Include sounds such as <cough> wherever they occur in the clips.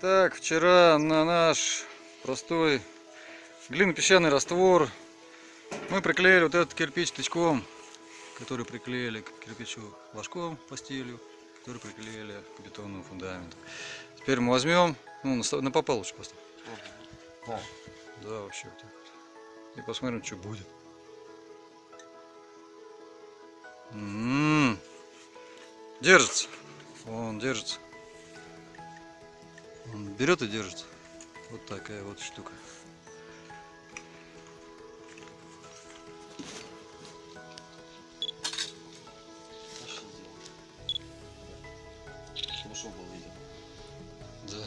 Так, вчера на наш простой глинопесчаный раствор мы приклеили вот этот кирпич тычком, который приклеили к кирпичу ложком по стилю, который приклеили к бетонному фундаменту. Теперь мы возьмем, ну, на, на попал лучше поставь. Да. Да, вообще вот так вот. И посмотрим, что будет. М-м-м. Держится. Он держится. Берет и держится. Вот такая вот штука. Был виден. Да.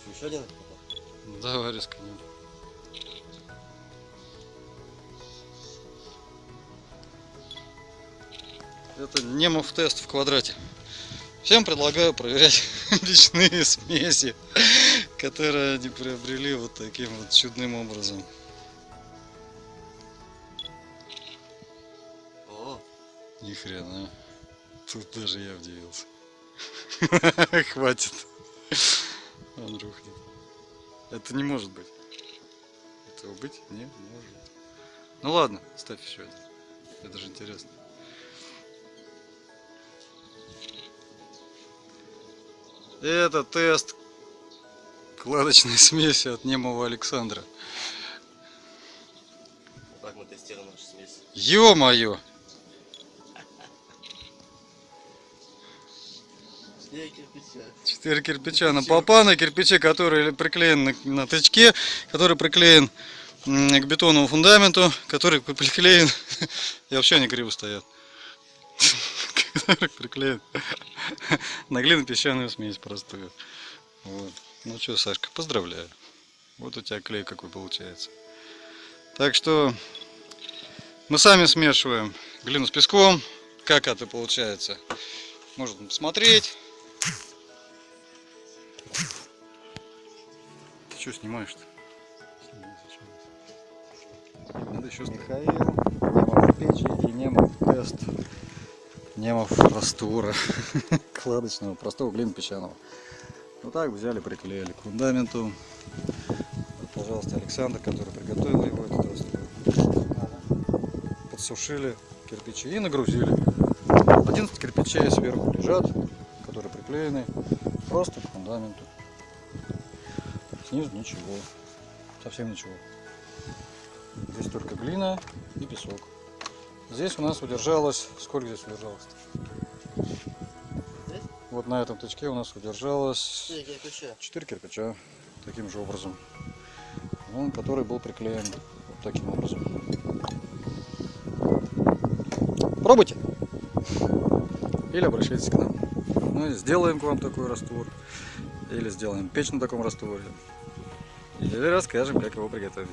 Что, еще один попал? Давай рискнем. Это немов тест в квадрате. Всем предлагаю проверять <laughs> личные смеси, которые они приобрели вот таким вот чудным образом. О, Ни хрена. Тут даже я удивился. <laughs> Хватит. Он рухнет. Это не может быть. Этого быть не может. Ну ладно, ставь еще один. Это же интересно. Это тест кладочной <laughs> смеси от немого Александра. вот так мы тестируем нашу смесь. Ё-моё! Четыре кирпича. Четыре кирпича на попа, на кирпиче, который приклеен на, на тычке, который приклеен к бетонному фундаменту, который приклеен... <laughs> И вообще они криво стоят. На глинопесчаную смесь простую. Вот. Ну что, Сашка, поздравляю. Вот у тебя клей какой получается. Так что мы сами смешиваем глину с песком. Как это получается? Можно посмотреть. Ты что снимаешь-то? Надо еще Михаил, Немов печи и Немов тест. Немов раствора <laughs> кладочного, простого глин песчаного. Вот так взяли, приклеили к фундаменту. Вот, пожалуйста, Александр, который приготовил его, этот раствор. Подсушили кирпичи и нагрузили. 11 кирпичей сверху лежат, которые приклеены просто к фундаменту. Снизу ничего, совсем ничего. Здесь только глина и песок. Здесь у нас удержалось, сколько здесь удержалось? Здесь? Вот на этом тычке у нас удержалось Четыре кирпича. 4 кирпича таким же образом. Он, который был приклеен вот таким образом. Пробуйте! Или обращайтесь к нам. Мы сделаем к вам такой раствор. Или сделаем печь на таком растворе. Или расскажем, как его приготовить.